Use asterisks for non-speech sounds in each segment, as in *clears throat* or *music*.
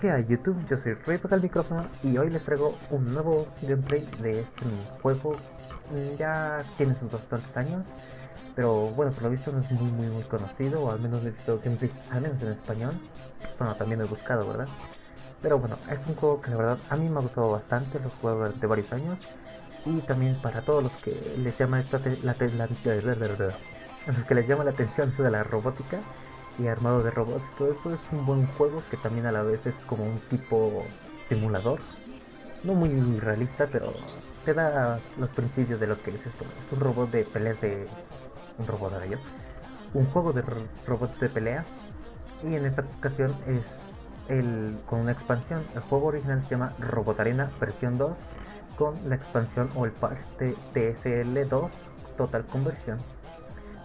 ¿Qué hay YouTube? Yo soy Rey al micrófono y hoy les traigo un nuevo gameplay de este juego. Mm, ya tiene sus bastantes años, pero bueno, por lo visto no es muy muy muy conocido, o al menos he visto gameplay, al menos en español. Bueno, también he buscado, ¿verdad? Pero bueno, es un juego que la verdad a mí me ha gustado bastante, lo he jugado durante varios años. Y también para todos los que les llama esta la, la, la, los que les llama la atención de la robótica y armado de robots, todo eso es un buen juego que también a la vez es como un tipo simulador. No muy realista, pero te da los principios de lo que es esto. Es un robot de peleas de... Un robot de ellos. Un juego de robots de pelea. Y en esta ocasión es el, con una expansión. El juego original se llama Robot Arena versión 2 con la expansión o el patch de TSL2 Total Conversión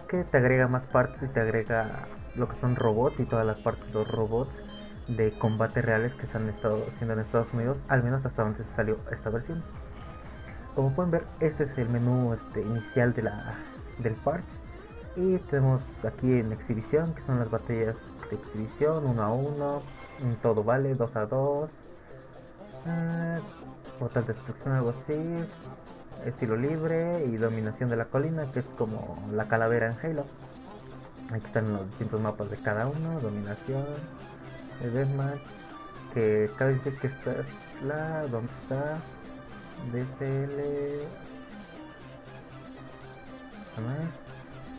que te agrega más partes y te agrega lo que son robots y todas las partes de los robots de combate reales que se han estado haciendo en Estados Unidos, al menos hasta donde se salió esta versión. Como pueden ver, este es el menú este, inicial de la, del parche. Y tenemos aquí en exhibición, que son las batallas de exhibición, 1 a 1, todo vale, 2 a 2, eh, portal destrucción, algo así, estilo libre y dominación de la colina, que es como la calavera en Halo. Aquí están los distintos mapas de cada uno, dominación, el deathmatch, que cada vez que esta es la, ¿dónde está? DCL...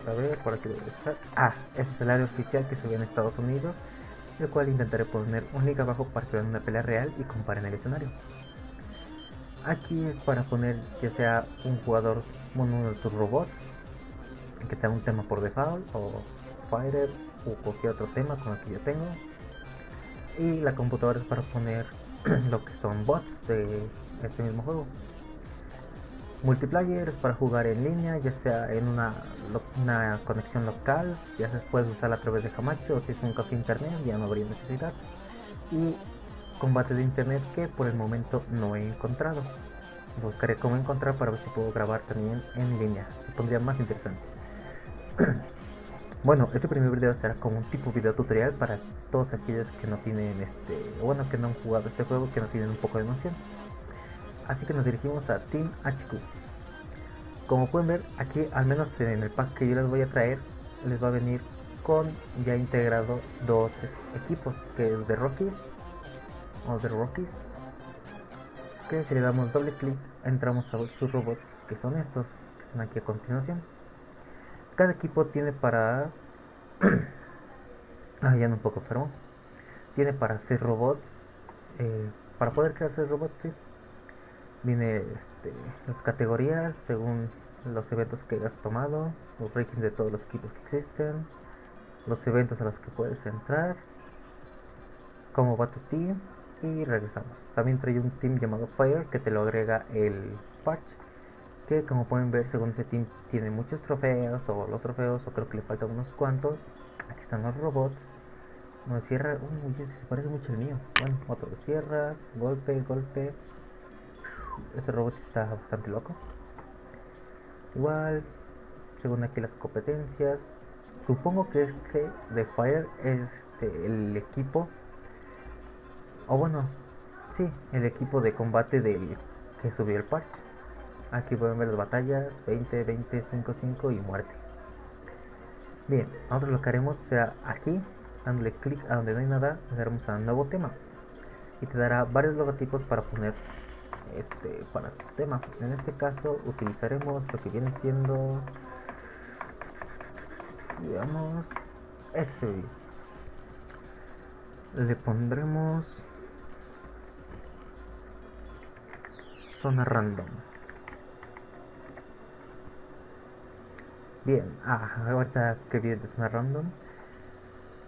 A ver, por aquí debe estar. Ah, este es el área oficial que se ve en Estados Unidos, el cual intentaré poner un link abajo para que vean una pelea real y comparen el escenario. Aquí es para poner ya sea un jugador, uno de tus robots, que sea un tema por default, o Fighter, o cualquier otro tema con el que yo tengo. Y la computadora es para poner *clears throat* lo que son bots de este mismo juego. Multiplayer es para jugar en línea, ya sea en una, una conexión local, ya se puede usar a través de Hamacho o si es un café internet ya no habría necesidad. Y combate de internet que por el momento no he encontrado. Buscaré cómo encontrar para ver si puedo grabar también en línea. Se pondría más interesante. *clears throat* bueno, este primer video será como un tipo video tutorial para todos aquellos que no tienen este, bueno, que no han jugado este juego, que no tienen un poco de noción. Así que nos dirigimos a Team HQ. Como pueden ver, aquí al menos en el pack que yo les voy a traer, les va a venir con ya integrado dos equipos, que es de Rocky o de Rockies que si le damos doble clic entramos a sus robots que son estos que están aquí a continuación cada equipo tiene para *clears throat* ah ya no un poco pero tiene para hacer robots eh, para poder crear 6 robots ¿sí? viene este, las categorías según los eventos que has tomado los rankings de todos los equipos que existen los eventos a los que puedes entrar cómo va tu team y regresamos. También trae un team llamado Fire que te lo agrega el patch. Que como pueden ver, según ese team tiene muchos trofeos, todos los trofeos, o creo que le faltan unos cuantos. Aquí están los robots. Uno cierra, uy, se parece mucho el mío. Bueno, otro cierra, golpe, golpe. Este robot está bastante loco. Igual, según aquí las competencias. Supongo que este de Fire es este, el equipo o bueno, sí, el equipo de combate del que subió el parche. Aquí pueden ver las batallas 20, 20, 5, 5 y muerte. Bien, ahora lo que haremos será aquí, dándole clic a donde no hay nada, le daremos a nuevo tema. Y te dará varios logotipos para poner este para tu tema. En este caso utilizaremos lo que viene siendo digamos este le pondremos zona random. Bien, ah, ahorita que viene de zona random.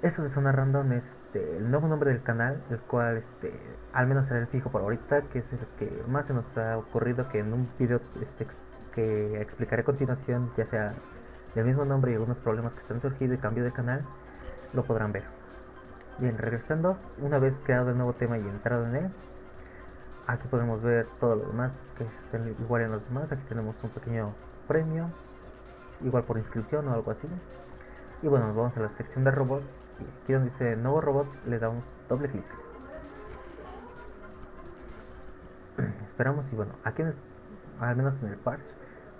Eso de zona random es este, el nuevo nombre del canal, el cual este, al menos será el fijo por ahorita, que es el que más se nos ha ocurrido que en un video este, que explicaré a continuación, ya sea del mismo nombre y algunos problemas que se han surgido y cambio de canal, lo podrán ver. Bien, regresando, una vez creado el nuevo tema y entrado en él, aquí podemos ver todo lo demás que es igual en los demás aquí tenemos un pequeño premio igual por inscripción o algo así y bueno vamos a la sección de robots y aquí donde dice nuevo robot le damos doble clic *clears throat* esperamos y bueno, aquí al menos en el parch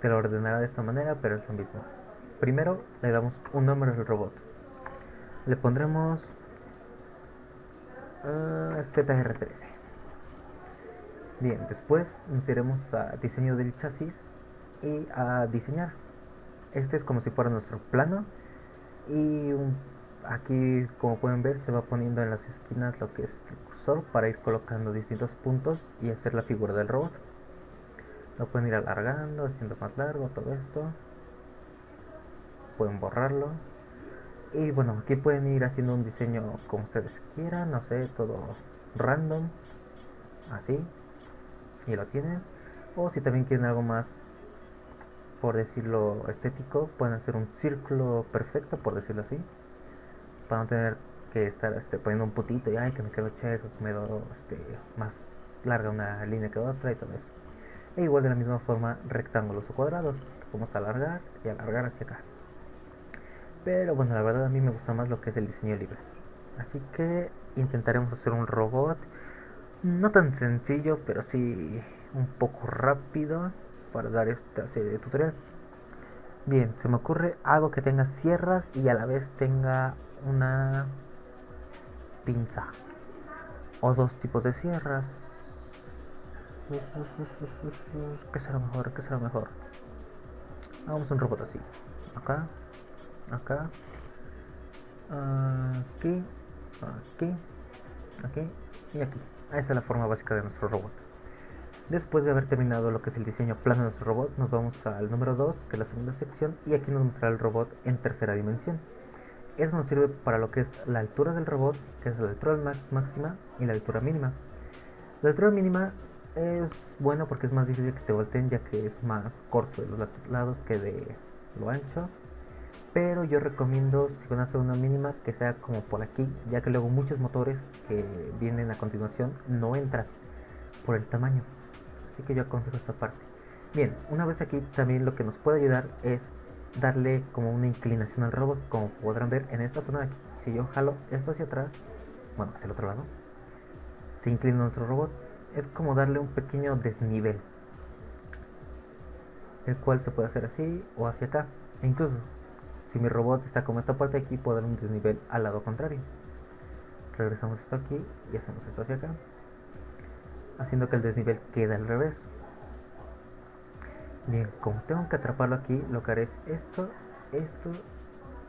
te lo ordenará de esta manera, pero es lo mismo. Primero le damos un nombre al robot. Le pondremos uh, ZR13. Bien, después nos iremos a diseño del chasis y a diseñar. Este es como si fuera nuestro plano y aquí como pueden ver se va poniendo en las esquinas lo que es el cursor para ir colocando distintos puntos y hacer la figura del robot. Lo pueden ir alargando, haciendo más largo todo esto. Pueden borrarlo. Y bueno, aquí pueden ir haciendo un diseño como ustedes quieran, no sé, todo random. Así. Y lo tienen. O si también quieren algo más, por decirlo estético, pueden hacer un círculo perfecto, por decirlo así. Para no tener que estar este, poniendo un putito y ay que me quedo checo, que me doy este, más larga una línea que otra y todo eso e igual de la misma forma rectángulos o cuadrados vamos a alargar y alargar hacia acá. Pero bueno la verdad a mí me gusta más lo que es el diseño libre. Así que intentaremos hacer un robot no tan sencillo pero sí un poco rápido para dar esta serie de tutorial bien se me ocurre algo que tenga sierras y a la vez tenga una pinza o dos tipos de sierras ¿Qué será mejor? ¿Qué será mejor? Hagamos un robot así. Acá, acá, aquí, aquí, aquí y aquí. Esa es la forma básica de nuestro robot. Después de haber terminado lo que es el diseño plano de nuestro robot, nos vamos al número 2, que es la segunda sección, y aquí nos mostrará el robot en tercera dimensión. Eso nos sirve para lo que es la altura del robot, que es la altura máxima y la altura mínima. La altura mínima es bueno porque es más difícil que te volteen ya que es más corto de los lados que de lo ancho. Pero yo recomiendo, si van a hacer una mínima, que sea como por aquí, ya que luego muchos motores que vienen a continuación no entran por el tamaño. Así que yo aconsejo esta parte. Bien, una vez aquí también lo que nos puede ayudar es darle como una inclinación al robot, como podrán ver en esta zona de aquí. Si yo jalo esto hacia atrás, bueno, hacia el otro lado, se inclina nuestro robot es como darle un pequeño desnivel el cual se puede hacer así o hacia acá e incluso si mi robot está como esta parte de aquí puedo dar un desnivel al lado contrario regresamos esto aquí y hacemos esto hacia acá haciendo que el desnivel quede al revés bien como tengo que atraparlo aquí lo que haré es esto esto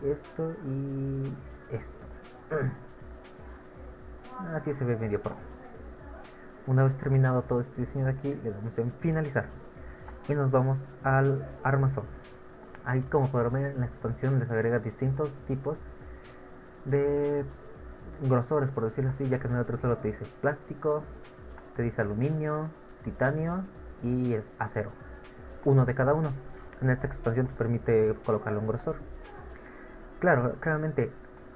esto y esto *clears throat* así se ve medio pro una vez terminado todo este diseño de aquí, le damos en finalizar. Y nos vamos al armazón. Ahí como podrán ver en la expansión les agrega distintos tipos de grosores, por decirlo así, ya que en el otro solo te dice plástico, te dice aluminio, titanio y es acero. Uno de cada uno. En esta expansión te permite colocarle un grosor. Claro, claramente,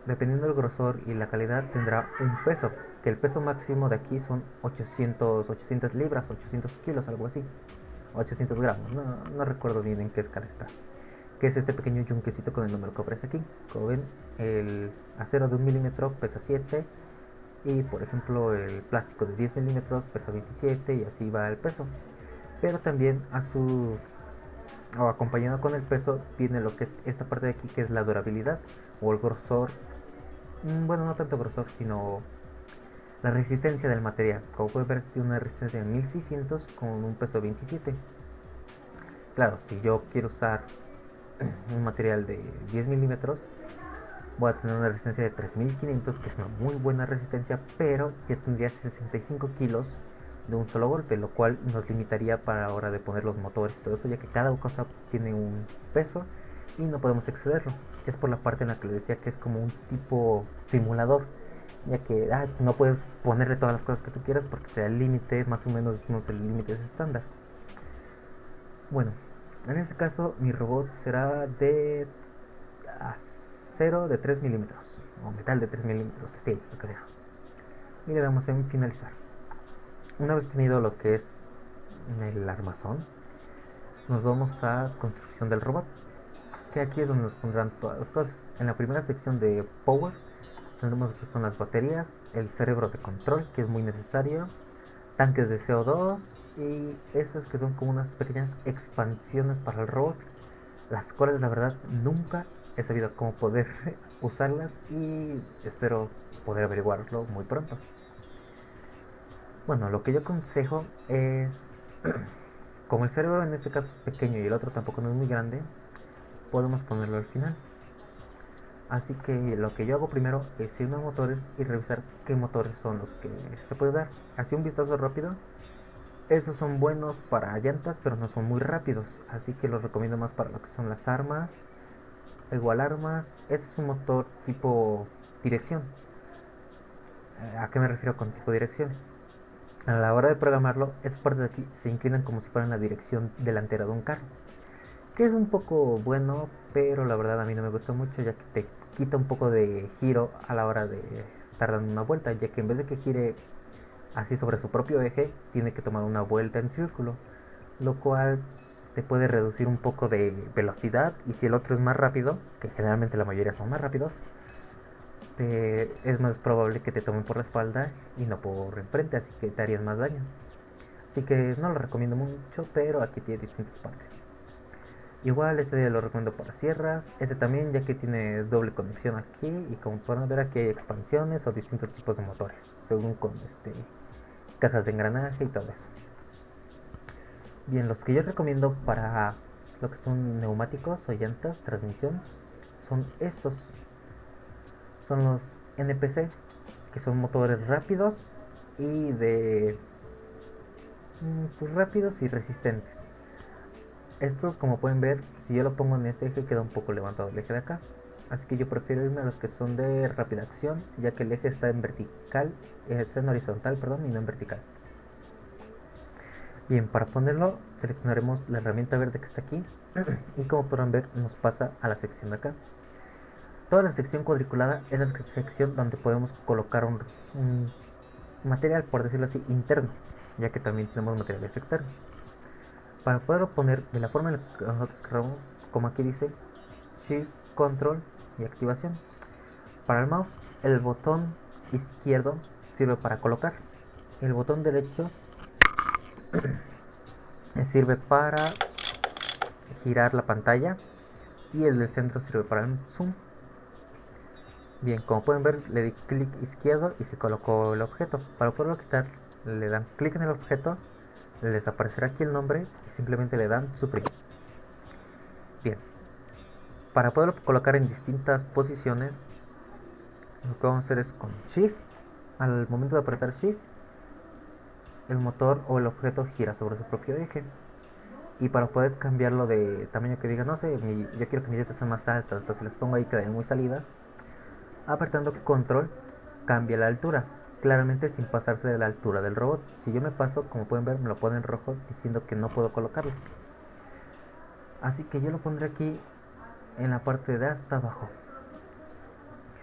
dependiendo del grosor y la calidad, tendrá un peso que el peso máximo de aquí son 800, 800 libras, 800 kilos, algo así. 800 gramos, no, recuerdo bien en qué escala está. Que es este pequeño yunquecito con el número que aparece aquí. Como ven, el acero de 1 milímetro pesa 7 y por ejemplo el plástico de 10 milímetros pesa 27 y así va el peso. Pero también a su o acompañado con el peso viene lo que es esta parte de aquí que es la durabilidad o el grosor. Mm, bueno, no tanto grosor, sino la resistencia del material, como puede ver, tiene una resistencia de 1600 con un peso 27. Claro, si yo quiero usar *clears throat* un material de 10 milímetros, voy a tener una resistencia de 3500, que es una muy buena resistencia, pero ya tendría 65 kilos de un solo golpe, lo cual nos limitaría para la hora de poner los motores y todo eso, ya que cada cosa tiene un peso y no podemos excederlo. Es por la parte en la que les decía que es como un tipo simulador ya que ah, no puedes ponerle todas las cosas que tú quieras porque te el límite, más o menos no sé, el límite estándar. Bueno, en este caso mi robot será de acero de 3 milímetros, o metal de 3 milímetros, steel, lo que sea. Y le damos en finalizar. Una vez tenido lo que es el armazón, nos vamos a construcción del robot, que aquí es donde nos pondrán todas las cosas. En la primera sección de Power, tenemos que son las baterías, el cerebro de control, que es muy necesario, tanques de CO2 y esas que son como unas pequeñas expansiones para el robot, las cuales la verdad nunca he sabido cómo poder usarlas y espero poder averiguarlo muy pronto. Bueno, lo que yo aconsejo es, *clears throat* como el cerebro en este caso es pequeño y el otro tampoco no es muy grande, podemos ponerlo al final. Así que lo que yo hago primero es irme a motores y revisar qué motores son los que se puede dar. Así un vistazo rápido. Esos son buenos para llantas, pero no son muy rápidos. Así que los recomiendo más para lo que son las armas. Igual armas. Este es un motor tipo dirección. Eh, ¿A qué me refiero con tipo dirección? A la hora de programarlo, esas partes de aquí se inclinan como si fueran la dirección delantera de un carro que es un poco bueno, pero la verdad a mí no me gusta mucho ya que te quita un poco de giro a la hora de estar dando una vuelta, ya que en vez de que gire así sobre su propio eje, tiene que tomar una vuelta en círculo, lo cual te puede reducir un poco de velocidad y si el otro es más rápido, que generalmente la mayoría son más rápidos, es más probable que te tomen por la espalda y no por enfrente, así que te harías más daño. Así que no lo recomiendo mucho, pero aquí tiene distintas partes. Igual este lo recomiendo para sierras, este también ya que tiene doble conexión aquí y como pueden ver aquí hay expansiones o distintos tipos de motores, según con este cajas de engranaje y todo eso. Bien, los que yo recomiendo para lo que son neumáticos o llantas, transmisión, son estos. Son los NPC, que son motores rápidos y de... Mm, pues rápidos y resistentes. Estos, como pueden ver, si yo lo pongo en este eje, queda un poco levantado el eje de acá. Así que yo prefiero irme a los que son de rápida acción, ya que el eje está en vertical, eh, está en horizontal, perdón, y no en vertical. Bien, para ponerlo, seleccionaremos la herramienta verde que está aquí. *clears throat* y como podrán ver, nos pasa a la sección de acá. Toda la sección cuadriculada es la sección donde podemos colocar un material, por decirlo así, interno, ya que también tenemos materiales externos para poderlo poner de la forma en la que nosotros queramos, como aquí dice, Shift, Control y activación. Para el mouse, el botón izquierdo sirve para colocar. El botón derecho sirve para girar la pantalla y el del centro sirve para el zoom. Bien, como pueden ver, le di clic izquierdo y se colocó el objeto. Para poderlo quitar, le dan clic en el objeto les aparecerá aquí el nombre y simplemente le dan suprimir. Bien, para poderlo colocar en distintas posiciones, lo que vamos a hacer es con Shift, al momento de apretar Shift, el motor o el objeto gira sobre su propio eje. Y para poder cambiarlo de tamaño que diga, no sé, yo quiero que mis dietas sean más altas, entonces les pongo ahí que den muy salidas, apretando control cambia la altura claramente sin pasarse de la altura del robot. Si yo me paso, como pueden ver, me lo pone en rojo diciendo que no puedo colocarlo. Así que yo lo pondré aquí en la parte de hasta abajo.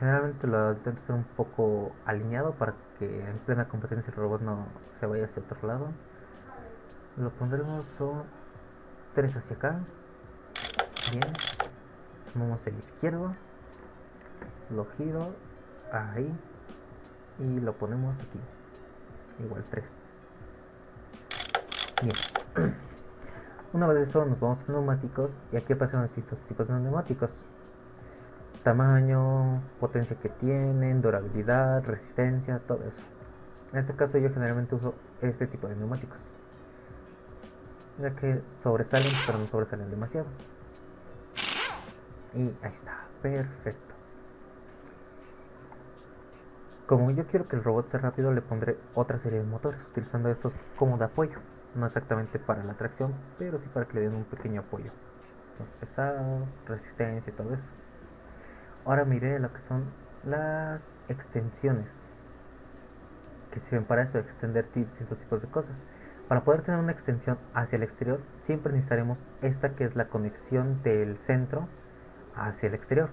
Generalmente lo intento hacer un poco alineado para que en plena competencia el robot no se vaya hacia otro lado. Lo pondremos 3 hacia acá. Bien. Tomamos el izquierdo. Lo giro. Ahí y lo ponemos aquí igual 3 bien *clears throat* una vez eso nos vamos a neumáticos y aquí aparecen distintos tipos de neumáticos tamaño, potencia que tienen, durabilidad, resistencia, todo eso en este caso yo generalmente uso este tipo de neumáticos ya que sobresalen pero no sobresalen demasiado y ahí está, perfecto como yo quiero que el robot sea rápido, le pondré otra serie de motores, utilizando estos como de apoyo. No exactamente para la tracción, pero sí para que le den un pequeño apoyo. Más pesado, resistencia y todo eso. Ahora miré lo que son las extensiones. Que sirven para eso, extender distintos tipos de cosas. Para poder tener una extensión hacia el exterior, siempre necesitaremos esta que es la conexión del centro hacia el exterior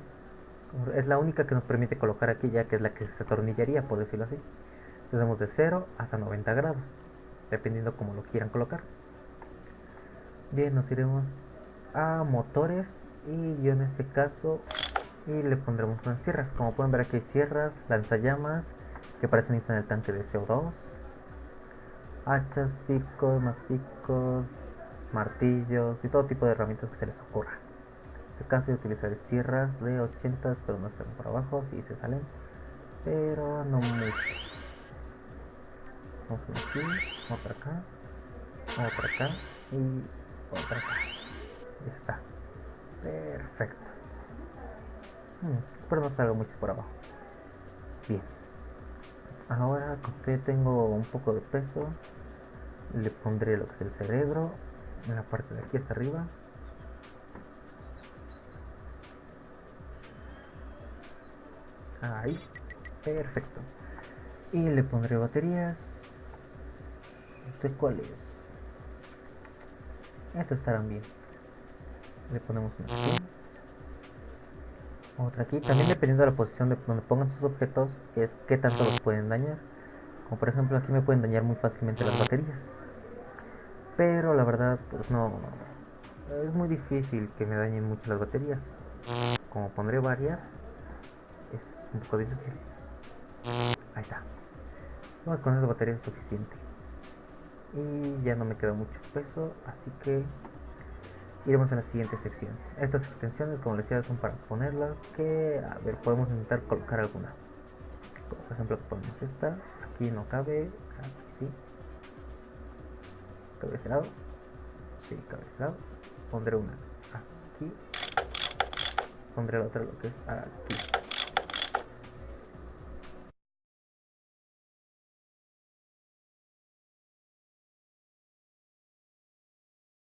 es la única que nos permite colocar aquí ya que es la que se atornillaría por decirlo así tenemos de 0 hasta 90 grados dependiendo como lo quieran colocar bien nos iremos a motores y yo en este caso y le pondremos unas sierras como pueden ver aquí hay sierras lanzallamas que parecen estar en el tanque de CO2 hachas, picos, más picos, martillos y todo tipo de herramientas que se les ocurra. En este caso utilizar sierras de 80, pero no salen por abajo, si se salen, pero no mucho. Vamos aquí, otra acá, otra acá y otra acá. Ya está. Perfecto. Hmm, espero no salga mucho por abajo. Bien. Ahora que tengo un poco de peso, le pondré lo que es el cerebro en la parte de aquí hasta arriba. Ahí. Perfecto. Y le pondré baterías. ¿De cuáles? Estas estarán bien. Le ponemos una. Otra aquí. También dependiendo de la posición de donde pongan sus objetos, es qué tanto los pueden dañar. Como por ejemplo aquí me pueden dañar muy fácilmente las baterías. Pero la verdad, pues no. Es muy difícil que me dañen mucho las baterías. Como pondré varias, es un poco difícil. Ahí está. con esas baterías es suficiente y ya no me queda mucho peso así que iremos a la siguiente sección. Estas extensiones como les decía son para ponerlas que a ver podemos intentar colocar alguna. Por ejemplo ponemos esta. Aquí no cabe. Aquí sí. Cabe ese lado. Sí cabe ese lado. Pondré una aquí. Pondré la otra lo que es aquí